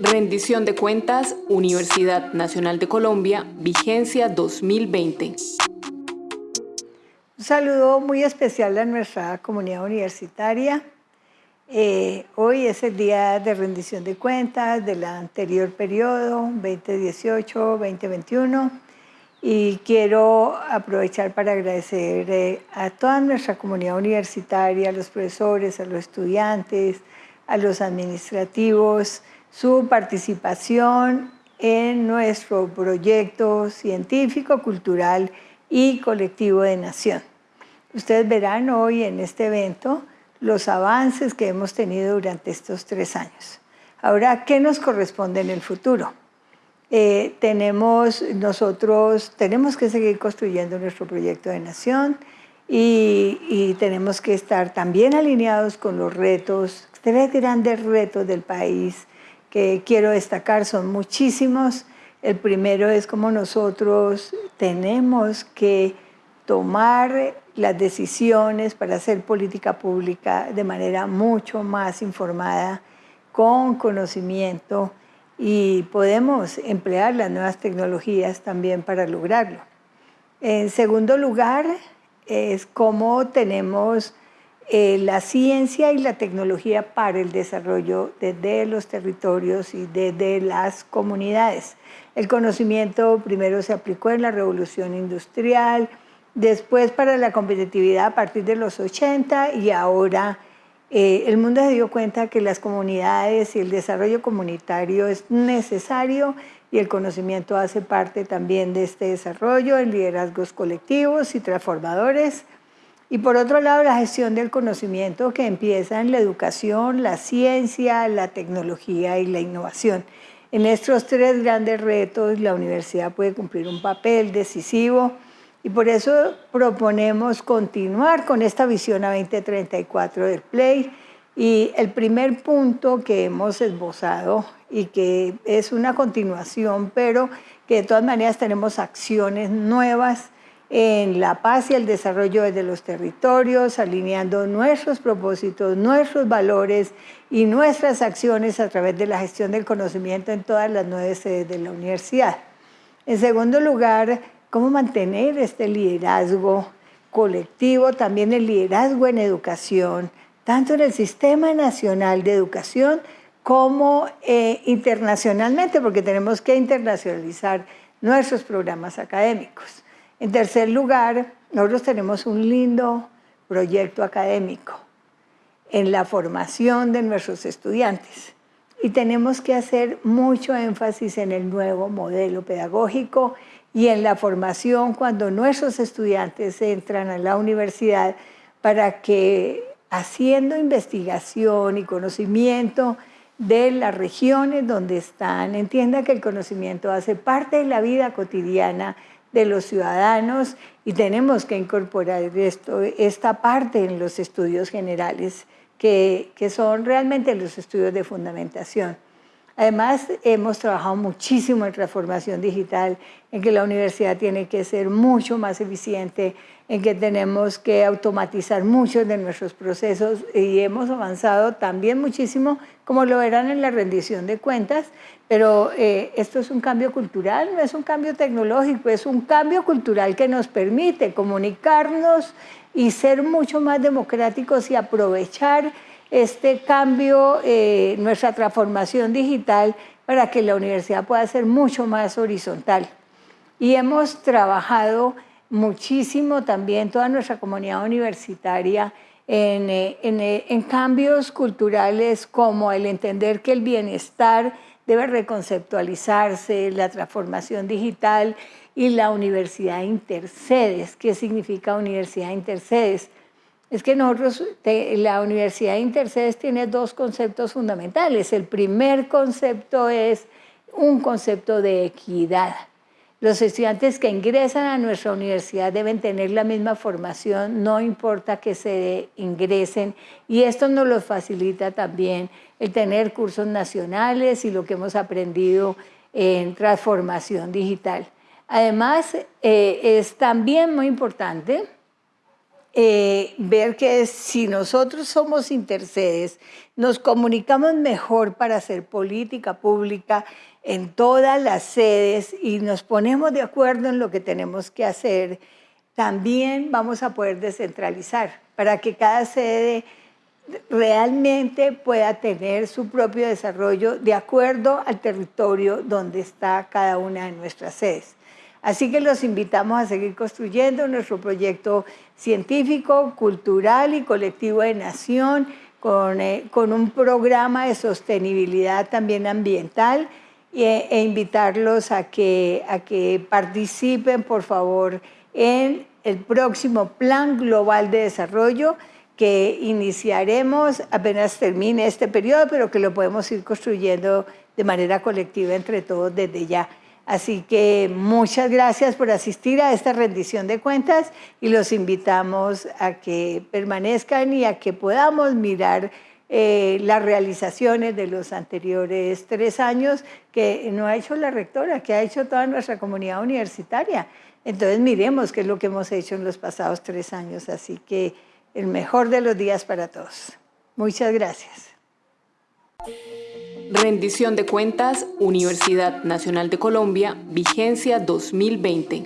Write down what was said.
Rendición de cuentas, Universidad Nacional de Colombia, vigencia 2020. Un saludo muy especial a nuestra comunidad universitaria. Eh, hoy es el día de rendición de cuentas del anterior periodo, 2018-2021, y quiero aprovechar para agradecer eh, a toda nuestra comunidad universitaria, a los profesores, a los estudiantes, a los administrativos, su participación en nuestro proyecto científico, cultural y colectivo de nación. Ustedes verán hoy en este evento los avances que hemos tenido durante estos tres años. Ahora, ¿qué nos corresponde en el futuro? Eh, tenemos, nosotros tenemos que seguir construyendo nuestro proyecto de nación y, y tenemos que estar también alineados con los retos, tres grandes retos del país que quiero destacar, son muchísimos. El primero es cómo nosotros tenemos que tomar las decisiones para hacer política pública de manera mucho más informada, con conocimiento y podemos emplear las nuevas tecnologías también para lograrlo. En segundo lugar, es cómo tenemos eh, la ciencia y la tecnología para el desarrollo desde los territorios y desde las comunidades. El conocimiento primero se aplicó en la revolución industrial, después para la competitividad a partir de los 80 y ahora eh, el mundo se dio cuenta que las comunidades y el desarrollo comunitario es necesario y el conocimiento hace parte también de este desarrollo en liderazgos colectivos y transformadores y por otro lado, la gestión del conocimiento que empieza en la educación, la ciencia, la tecnología y la innovación. En estos tres grandes retos, la universidad puede cumplir un papel decisivo y por eso proponemos continuar con esta visión a 2034 del PLAY. Y el primer punto que hemos esbozado y que es una continuación, pero que de todas maneras tenemos acciones nuevas en la paz y el desarrollo de los territorios, alineando nuestros propósitos, nuestros valores y nuestras acciones a través de la gestión del conocimiento en todas las nueve sedes de la universidad. En segundo lugar, cómo mantener este liderazgo colectivo, también el liderazgo en educación, tanto en el Sistema Nacional de Educación como eh, internacionalmente, porque tenemos que internacionalizar nuestros programas académicos. En tercer lugar, nosotros tenemos un lindo proyecto académico en la formación de nuestros estudiantes. Y tenemos que hacer mucho énfasis en el nuevo modelo pedagógico y en la formación cuando nuestros estudiantes entran a la universidad para que haciendo investigación y conocimiento de las regiones donde están, entiendan que el conocimiento hace parte de la vida cotidiana de los ciudadanos y tenemos que incorporar esto, esta parte en los estudios generales, que, que son realmente los estudios de fundamentación. Además, hemos trabajado muchísimo en transformación digital, en que la universidad tiene que ser mucho más eficiente, en que tenemos que automatizar muchos de nuestros procesos y hemos avanzado también muchísimo, como lo verán en la rendición de cuentas, pero eh, esto es un cambio cultural, no es un cambio tecnológico, es un cambio cultural que nos permite comunicarnos y ser mucho más democráticos y aprovechar este cambio, eh, nuestra transformación digital para que la universidad pueda ser mucho más horizontal. Y hemos trabajado muchísimo también toda nuestra comunidad universitaria en, eh, eh, en, cambios culturales como el entender que el bienestar debe reconceptualizarse, la transformación digital y la universidad intercedes. ¿Qué significa universidad intercedes? Es que nosotros, la Universidad de Intercedes tiene dos conceptos fundamentales. El primer concepto es un concepto de equidad. Los estudiantes que ingresan a nuestra universidad deben tener la misma formación, no importa que se ingresen, y esto nos lo facilita también el tener cursos nacionales y lo que hemos aprendido en transformación digital. Además, eh, es también muy importante eh, ver que si nosotros somos intercedes, nos comunicamos mejor para hacer política pública en todas las sedes y nos ponemos de acuerdo en lo que tenemos que hacer, también vamos a poder descentralizar para que cada sede realmente pueda tener su propio desarrollo de acuerdo al territorio donde está cada una de nuestras sedes. Así que los invitamos a seguir construyendo nuestro proyecto científico, cultural y colectivo de nación, con, eh, un programa de sostenibilidad también ambiental e, e invitarlos a que, a que participen, por favor, en el próximo Plan Global de Desarrollo que iniciaremos apenas termine este periodo, pero que lo podemos ir construyendo de manera colectiva entre todos desde ya. Así que muchas gracias por asistir a esta rendición de cuentas y los invitamos a que permanezcan y a que podamos mirar eh, las realizaciones de los anteriores tres años que no ha hecho la rectora, que ha hecho toda nuestra comunidad universitaria. Entonces miremos qué es lo que hemos hecho en los pasados tres años. Así que el mejor de los días para todos. Muchas gracias. Rendición de cuentas, Universidad Nacional de Colombia, vigencia 2020.